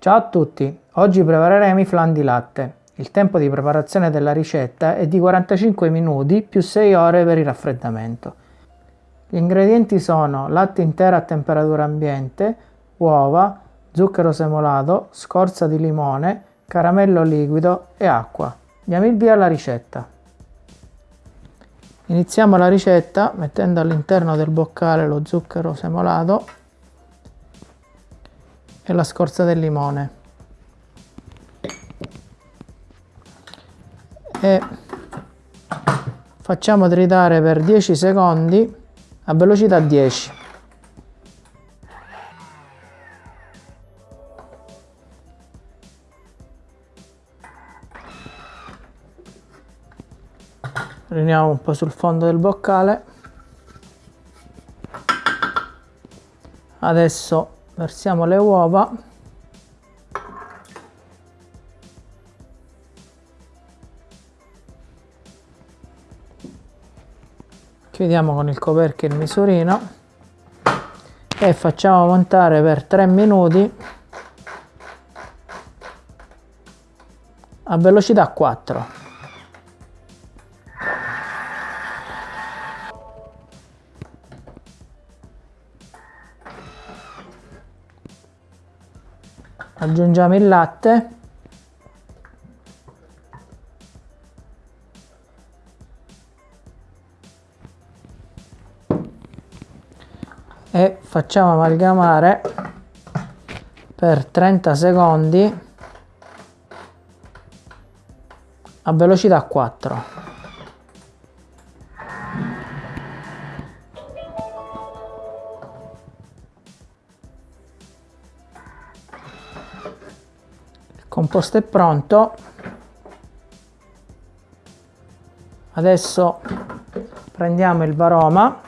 Ciao a tutti, oggi prepareremo i flan di latte. Il tempo di preparazione della ricetta è di 45 minuti più 6 ore per il raffreddamento. Gli ingredienti sono latte intero a temperatura ambiente, uova, zucchero semolato, scorza di limone, caramello liquido e acqua. Diamo il via alla ricetta. Iniziamo la ricetta mettendo all'interno del boccale lo zucchero semolato e la scorza del limone. E facciamo tritare per 10 secondi a velocità 10. riuniamo un po' sul fondo del boccale adesso versiamo le uova. Chiudiamo con il coperchio il misurino. E facciamo montare per 3 minuti a velocità 4 aggiungiamo il latte. E facciamo amalgamare per 30 secondi a velocità 4 composto è pronto. Adesso prendiamo il varoma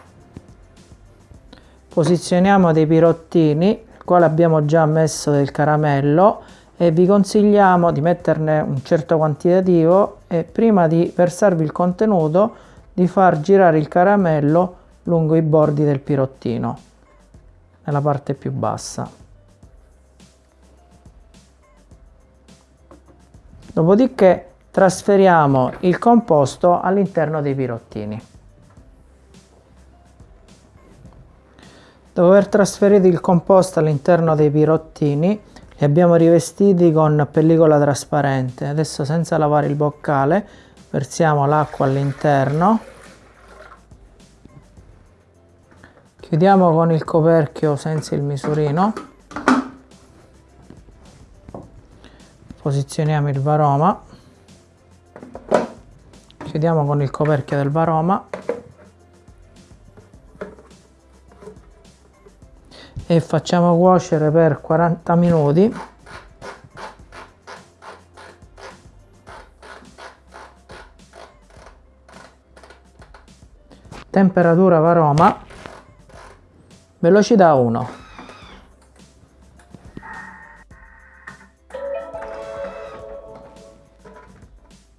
posizioniamo dei pirottini il quale abbiamo già messo del caramello e vi consigliamo di metterne un certo quantitativo e prima di versarvi il contenuto di far girare il caramello lungo i bordi del pirottino nella parte più bassa Dopodiché trasferiamo il composto all'interno dei pirottini. Dopo aver trasferito il composto all'interno dei pirottini, li abbiamo rivestiti con pellicola trasparente. Adesso senza lavare il boccale versiamo l'acqua all'interno. Chiudiamo con il coperchio senza il misurino. Posizioniamo il varoma. Chiudiamo con il coperchio del varoma. E facciamo cuocere per 40 minuti. Temperatura varoma. Velocità 1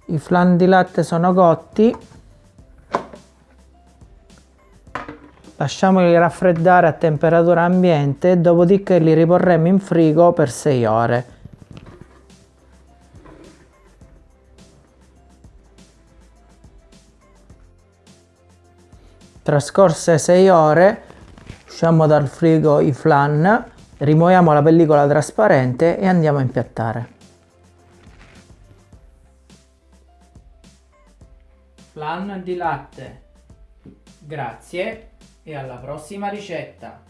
i flan di latte sono cotti. Lasciamoli raffreddare a temperatura ambiente dopodiché li riporremo in frigo per 6 ore. Trascorse 6 ore usciamo dal frigo i flan rimuoviamo la pellicola trasparente e andiamo a impiattare flan di latte. Grazie e alla prossima ricetta!